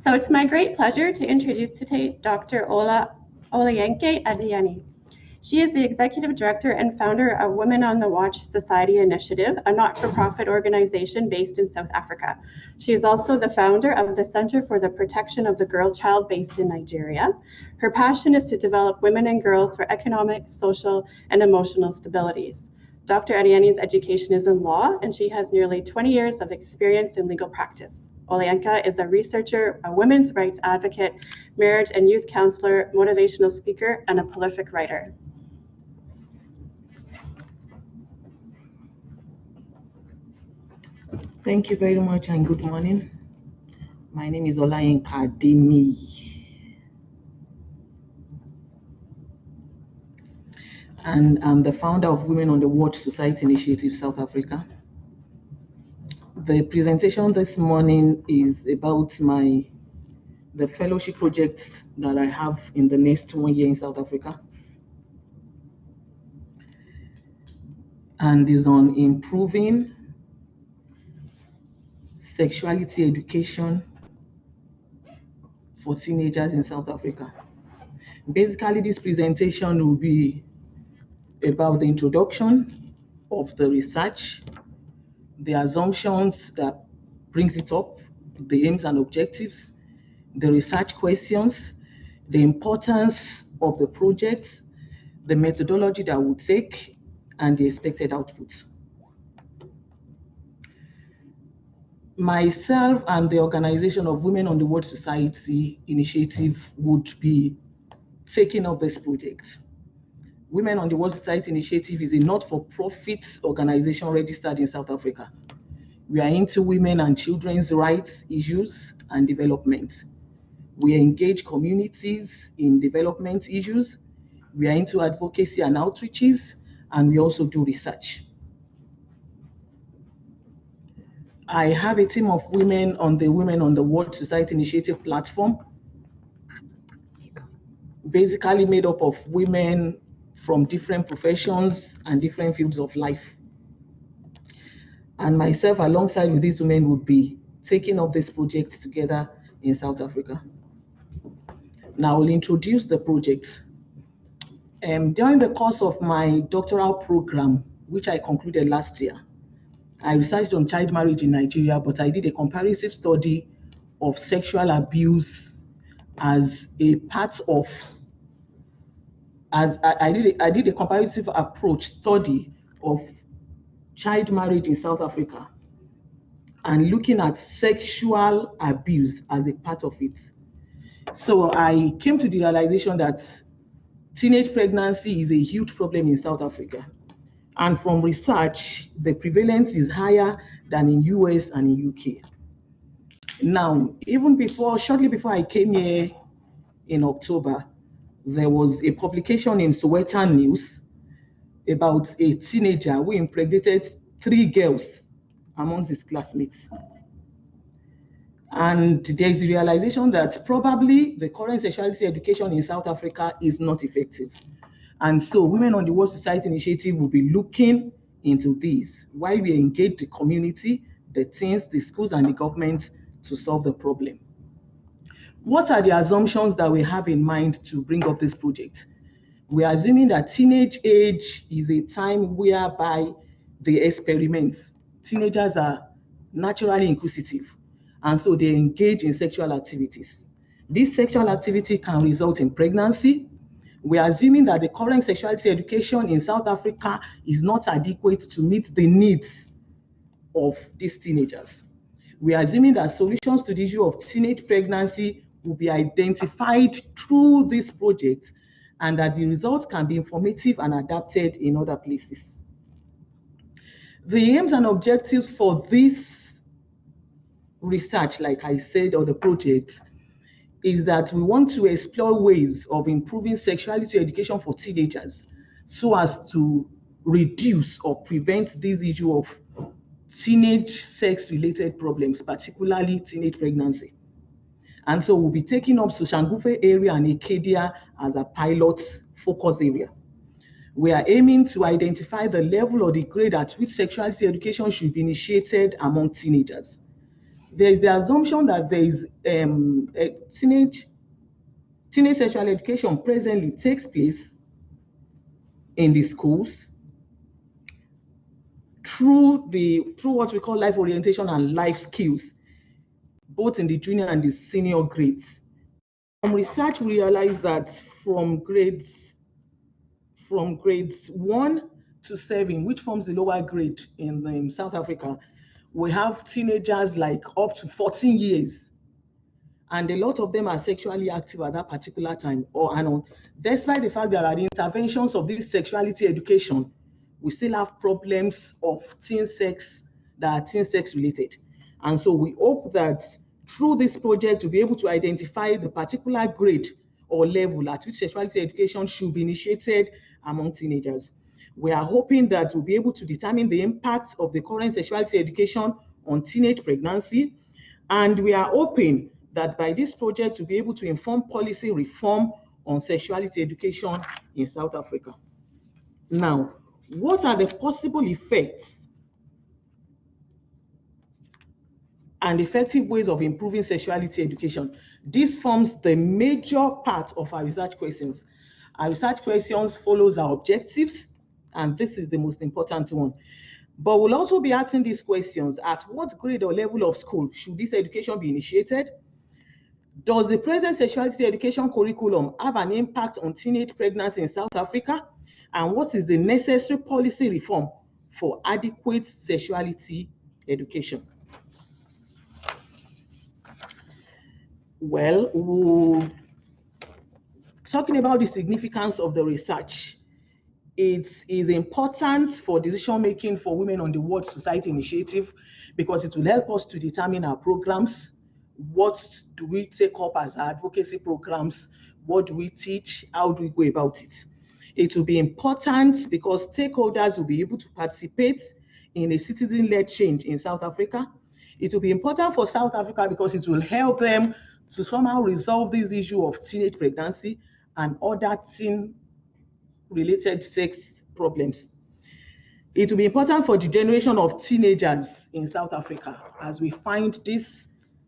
So it's my great pleasure to introduce today Dr. Ola Olayinka Adeyemi. She is the executive director and founder of Women on the Watch Society Initiative, a not-for-profit organization based in South Africa. She is also the founder of the Center for the Protection of the Girl Child based in Nigeria. Her passion is to develop women and girls for economic, social, and emotional stabilities. Dr. Adeyemi's education is in law, and she has nearly 20 years of experience in legal practice. Olayinka is a researcher, a women's rights advocate, marriage and youth counselor, motivational speaker, and a prolific writer. Thank you very much and good morning. My name is Olayinka Adeyemi. And I'm the founder of Women on the Watch Society Initiative South Africa. The presentation this morning is about my the fellowship projects that I have in the next one year in South Africa. And is on improving sexuality education for teenagers in South Africa. Basically, this presentation will be about the introduction of the research, the assumptions that brings it up, the aims and objectives, the research questions, the importance of the project, the methodology that we take, and the expected outputs. Myself and the Organization of Women on the World Society Initiative would be taking up this project. Women on the World Society Initiative is a not-for-profit organization registered in South Africa. We are into women and children's rights issues and development. We engage communities in development issues. We are into advocacy and outreaches, and we also do research. I have a team of women on the Women on the World Society Initiative platform, basically made up of women from different professions and different fields of life. And myself, alongside with these women, would be taking up this project together in South Africa. Now, I'll introduce the project. Um, during the course of my doctoral program, which I concluded last year, I researched on child marriage in Nigeria, but I did a comparative study of sexual abuse as a part of as I, I, did a, I did a comparative approach study of child marriage in South Africa and looking at sexual abuse as a part of it. So I came to the realization that teenage pregnancy is a huge problem in South Africa. And from research, the prevalence is higher than in US and in UK. Now, even before, shortly before I came here in October, there was a publication in Sowetan News about a teenager who impregnated three girls amongst his classmates. And there is a realization that probably the current sexuality education in South Africa is not effective. And so Women on the World Society Initiative will be looking into this while we engage the community, the teens, the schools, and the government to solve the problem. What are the assumptions that we have in mind to bring up this project? We are assuming that teenage age is a time whereby they experiment. Teenagers are naturally inquisitive, and so they engage in sexual activities. This sexual activity can result in pregnancy. We are assuming that the current sexuality education in South Africa is not adequate to meet the needs of these teenagers. We are assuming that solutions to the issue of teenage pregnancy will be identified through this project and that the results can be informative and adapted in other places. The aims and objectives for this research, like I said, or the project, is that we want to explore ways of improving sexuality education for teenagers so as to reduce or prevent this issue of teenage sex-related problems, particularly teenage pregnancy. And so we'll be taking up Soshanguve area and Arcadia as a pilot focus area. We are aiming to identify the level or the grade at which sexuality education should be initiated among teenagers. there is the assumption that there is um, teenage teenage sexual education presently takes place in the schools through the through what we call life orientation and life skills, both in the junior and the senior grades. From research, we realized that from grades from grades one to seven, which forms the lower grade in, in South Africa, we have teenagers like up to 14 years. And a lot of them are sexually active at that particular time or on. Despite the fact there are the interventions of this sexuality education, we still have problems of teen sex that are teen sex related. And so we hope that through this project to be able to identify the particular grade or level at which sexuality education should be initiated among teenagers. We are hoping that we'll be able to determine the impact of the current sexuality education on teenage pregnancy. And we are hoping that by this project, we'll be able to inform policy reform on sexuality education in South Africa. Now, what are the possible effects and effective ways of improving sexuality education? This forms the major part of our research questions. Our research questions follows our objectives, and this is the most important one. But we'll also be asking these questions, at what grade or level of school should this education be initiated? Does the present sexuality education curriculum have an impact on teenage pregnancy in South Africa? And what is the necessary policy reform for adequate sexuality education? Well, talking about the significance of the research, it is important for decision making for Women on the World Society Initiative because it will help us to determine our programs. What do we take up as advocacy programs? What do we teach? How do we go about it? It will be important because stakeholders will be able to participate in a citizen led change in South Africa. It will be important for South Africa because it will help them to somehow resolve this issue of teenage pregnancy and other teen related sex problems. It will be important for the generation of teenagers in South Africa as we find this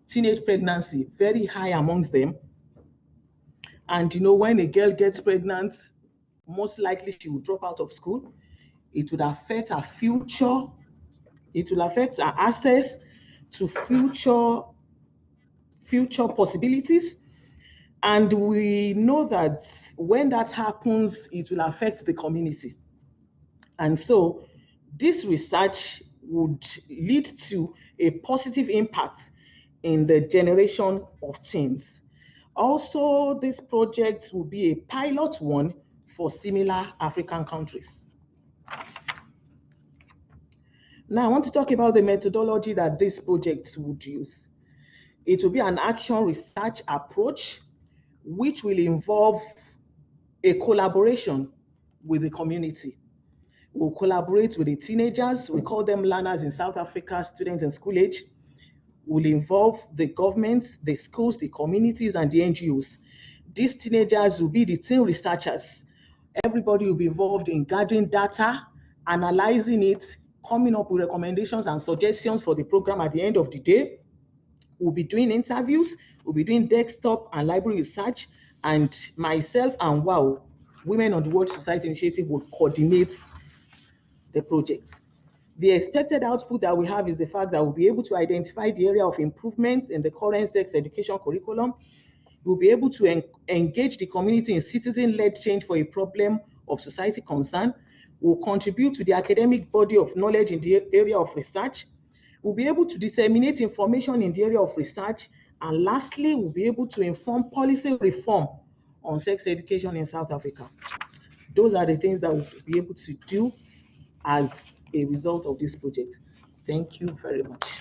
teenage pregnancy very high amongst them. And you know, when a girl gets pregnant, most likely she will drop out of school. It would affect her future. It will affect her access to future future possibilities and we know that when that happens, it will affect the community. And so this research would lead to a positive impact in the generation of teens. Also, this project will be a pilot one for similar African countries. Now, I want to talk about the methodology that this project would use. It will be an action research approach which will involve a collaboration with the community. We'll collaborate with the teenagers, we call them learners in South Africa, students in school age. We will involve the governments, the schools, the communities, and the NGOs. These teenagers will be the teen researchers. Everybody will be involved in gathering data, analyzing it, coming up with recommendations and suggestions for the program at the end of the day. We'll be doing interviews, We'll be doing desktop and library research, and myself and WOW, Women on the World Society Initiative, will coordinate the project. The expected output that we have is the fact that we'll be able to identify the area of improvement in the current sex education curriculum. We'll be able to en engage the community in citizen-led change for a problem of society concern. We'll contribute to the academic body of knowledge in the area of research. We'll be able to disseminate information in the area of research and lastly, we'll be able to inform policy reform on sex education in South Africa. Those are the things that we'll be able to do as a result of this project. Thank you very much.